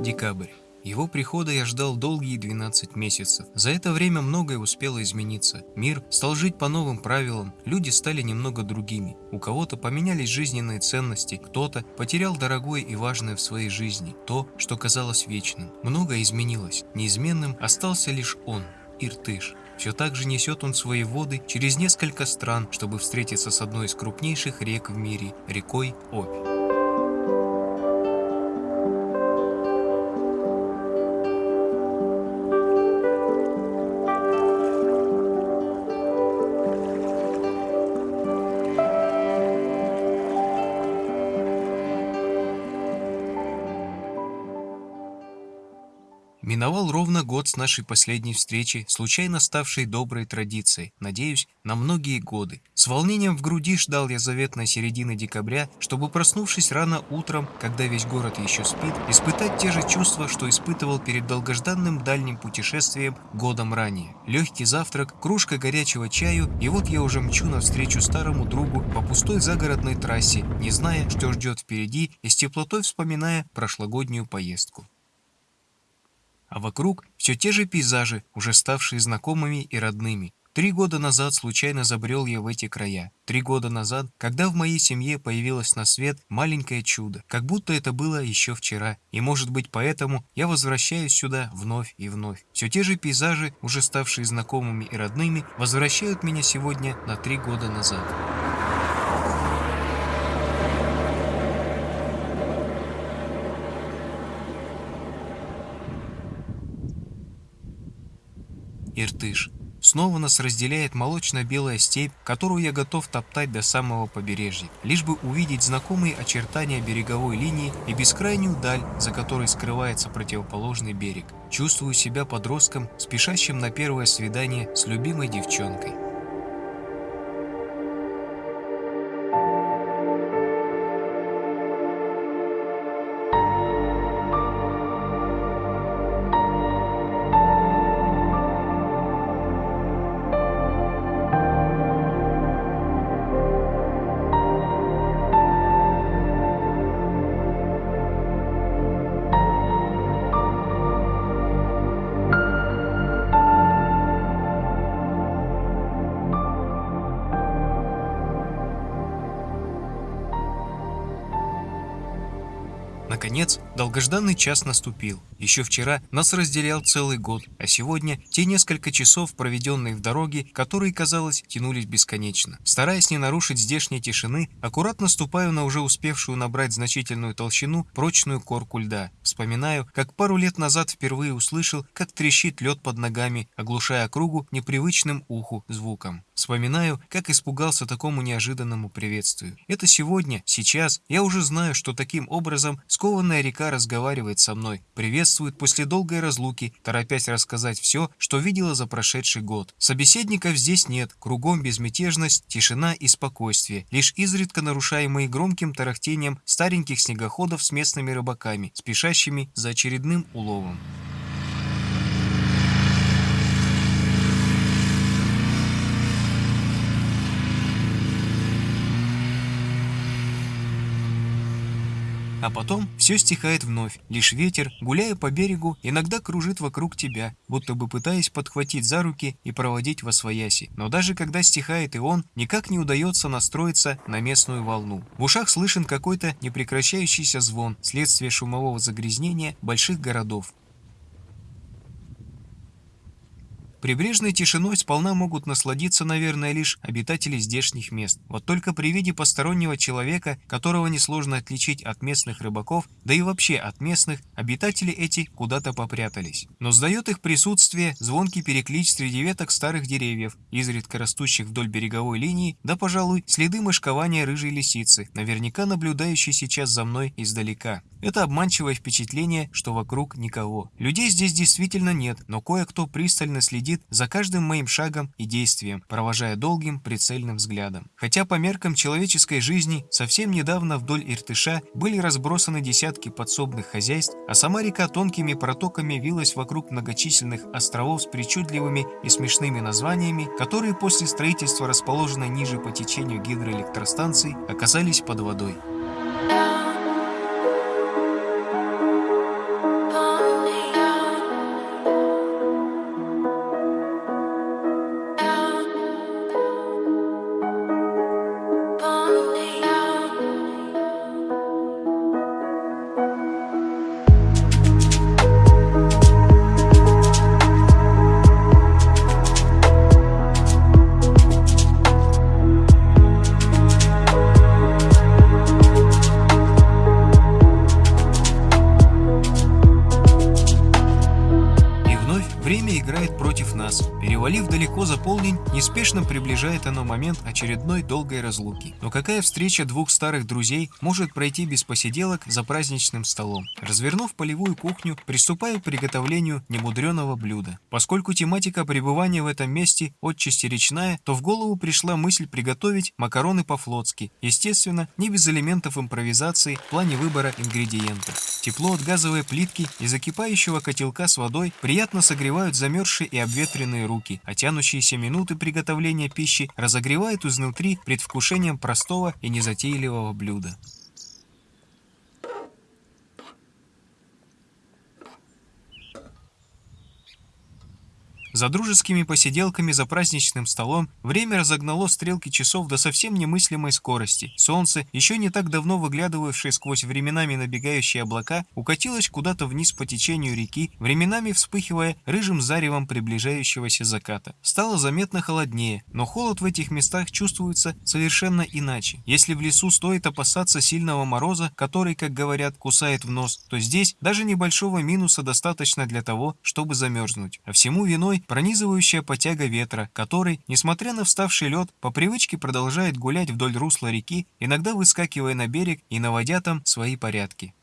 Декабрь. Его прихода я ждал долгие 12 месяцев. За это время многое успело измениться. Мир стал жить по новым правилам, люди стали немного другими. У кого-то поменялись жизненные ценности, кто-то потерял дорогое и важное в своей жизни, то, что казалось вечным. Многое изменилось. Неизменным остался лишь он, Иртыш. Все так же несет он свои воды через несколько стран, чтобы встретиться с одной из крупнейших рек в мире – рекой Обь. Миновал ровно год с нашей последней встречи, случайно ставшей доброй традицией, надеюсь, на многие годы. С волнением в груди ждал я заветной середины декабря, чтобы, проснувшись рано утром, когда весь город еще спит, испытать те же чувства, что испытывал перед долгожданным дальним путешествием годом ранее. Легкий завтрак, кружка горячего чаю, и вот я уже мчу навстречу старому другу по пустой загородной трассе, не зная, что ждет впереди, и с теплотой вспоминая прошлогоднюю поездку. А вокруг все те же пейзажи, уже ставшие знакомыми и родными. Три года назад случайно забрел я в эти края. Три года назад, когда в моей семье появилось на свет маленькое чудо, как будто это было еще вчера. И может быть поэтому я возвращаюсь сюда вновь и вновь. Все те же пейзажи, уже ставшие знакомыми и родными, возвращают меня сегодня на три года назад. Иртыш. Снова нас разделяет молочно-белая степь, которую я готов топтать до самого побережья, лишь бы увидеть знакомые очертания береговой линии и бескрайнюю даль, за которой скрывается противоположный берег. Чувствую себя подростком, спешащим на первое свидание с любимой девчонкой. Наконец, долгожданный час наступил. Еще вчера нас разделял целый год, а сегодня те несколько часов, проведенные в дороге, которые, казалось, тянулись бесконечно. Стараясь не нарушить здешней тишины, аккуратно ступаю на уже успевшую набрать значительную толщину прочную корку льда. Вспоминаю, как пару лет назад впервые услышал, как трещит лед под ногами, оглушая округу непривычным уху звуком. Вспоминаю, как испугался такому неожиданному приветствию. Это сегодня, сейчас, я уже знаю, что таким образом скованная река разговаривает со мной, приветствует после долгой разлуки, торопясь рассказать все, что видела за прошедший год. Собеседников здесь нет, кругом безмятежность, тишина и спокойствие, лишь изредка нарушаемые громким тарахтением стареньких снегоходов с местными рыбаками, спешащими за очередным уловом. А потом все стихает вновь, лишь ветер, гуляя по берегу, иногда кружит вокруг тебя, будто бы пытаясь подхватить за руки и проводить во свояси. Но даже когда стихает и он, никак не удается настроиться на местную волну. В ушах слышен какой-то непрекращающийся звон, следствие шумового загрязнения больших городов. Прибрежной тишиной сполна могут насладиться, наверное, лишь обитатели здешних мест. Вот только при виде постороннего человека, которого несложно отличить от местных рыбаков, да и вообще от местных, обитатели эти куда-то попрятались. Но сдает их присутствие звонкий переклич среди веток старых деревьев, изредка растущих вдоль береговой линии, да, пожалуй, следы мышкования рыжей лисицы, наверняка наблюдающей сейчас за мной издалека. Это обманчивое впечатление, что вокруг никого. Людей здесь действительно нет, но кое-кто пристально следит за каждым моим шагом и действием, провожая долгим прицельным взглядом. Хотя по меркам человеческой жизни совсем недавно вдоль Иртыша были разбросаны десятки подсобных хозяйств, а сама река тонкими протоками вилась вокруг многочисленных островов с причудливыми и смешными названиями, которые после строительства расположенной ниже по течению гидроэлектростанций оказались под водой. Уходив далеко за полдень, неспешно приближает оно момент очередной долгой разлуки. Но какая встреча двух старых друзей может пройти без посиделок за праздничным столом? Развернув полевую кухню, приступаю к приготовлению немудреного блюда. Поскольку тематика пребывания в этом месте отчасти речная, то в голову пришла мысль приготовить макароны по-флотски, естественно, не без элементов импровизации в плане выбора ингредиентов. Тепло от газовой плитки и закипающего котелка с водой приятно согревают замерзшие и обветренные руки, а тянущиеся минуты приготовления пищи разогревают изнутри предвкушением простого и незатейливого блюда. За дружескими посиделками за праздничным столом время разогнало стрелки часов до совсем немыслимой скорости. Солнце, еще не так давно выглядывавшее сквозь временами набегающие облака, укатилось куда-то вниз по течению реки, временами вспыхивая рыжим заревом приближающегося заката. Стало заметно холоднее, но холод в этих местах чувствуется совершенно иначе. Если в лесу стоит опасаться сильного мороза, который, как говорят, кусает в нос, то здесь даже небольшого минуса достаточно для того, чтобы замерзнуть. А всему виной пронизывающая потяга ветра, который, несмотря на вставший лед, по привычке продолжает гулять вдоль русла реки, иногда выскакивая на берег и наводя там свои порядки.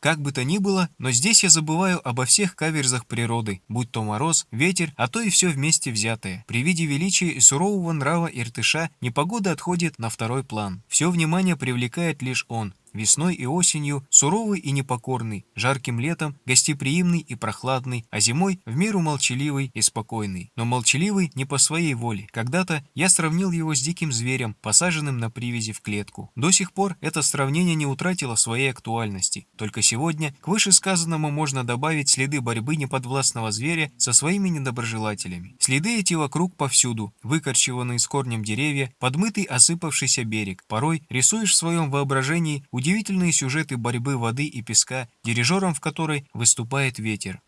Как бы то ни было, но здесь я забываю обо всех каверзах природы, будь то мороз, ветер, а то и все вместе взятое. При виде величия и сурового нрава Иртыша непогода отходит на второй план. Все внимание привлекает лишь он, Весной и осенью суровый и непокорный, жарким летом гостеприимный и прохладный, а зимой в меру молчаливый и спокойный. Но молчаливый не по своей воле. Когда-то я сравнил его с диким зверем, посаженным на привязи в клетку. До сих пор это сравнение не утратило своей актуальности. Только сегодня к вышесказанному можно добавить следы борьбы неподвластного зверя со своими недоброжелателями. Следы эти вокруг повсюду, выкорчеванные с корнем деревья, подмытый осыпавшийся берег. Порой рисуешь в своем воображении удивительные сюжеты борьбы воды и песка, дирижером в которой выступает ветер.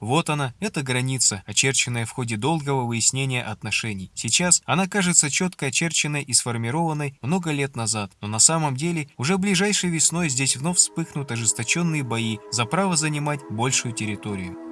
Вот она, эта граница, очерченная в ходе долгого выяснения отношений. Сейчас она кажется четко очерченной и сформированной много лет назад, но на самом деле уже ближайшей весной здесь вновь вспыхнут ожесточенные бои за право занимать большую территорию.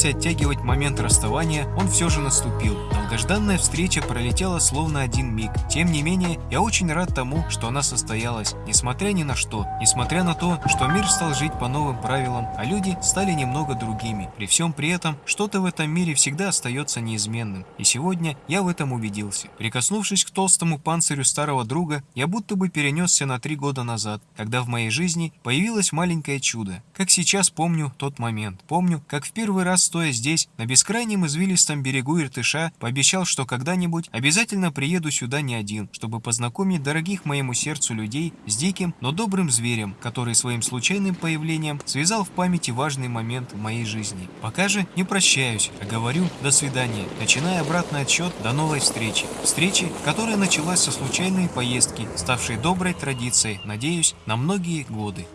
Пытался оттягивать момент расставания, он все же наступил. Долгожданная встреча пролетела словно один миг. Тем не менее, я очень рад тому, что она состоялась, несмотря ни на что. Несмотря на то, что мир стал жить по новым правилам, а люди стали немного другими. При всем при этом, что-то в этом мире всегда остается неизменным. И сегодня я в этом убедился. Прикоснувшись к толстому панцирю старого друга, я будто бы перенесся на три года назад, когда в моей жизни появилось маленькое чудо. Как сейчас помню тот момент. Помню, как в первый раз стоя здесь, на бескрайнем извилистом берегу Иртыша, пообещал, что когда-нибудь обязательно приеду сюда не один, чтобы познакомить дорогих моему сердцу людей с диким, но добрым зверем, который своим случайным появлением связал в памяти важный момент в моей жизни. Пока же не прощаюсь, а говорю «до свидания», начиная обратный отсчет до новой встречи. Встречи, которая началась со случайной поездки, ставшей доброй традицией, надеюсь, на многие годы.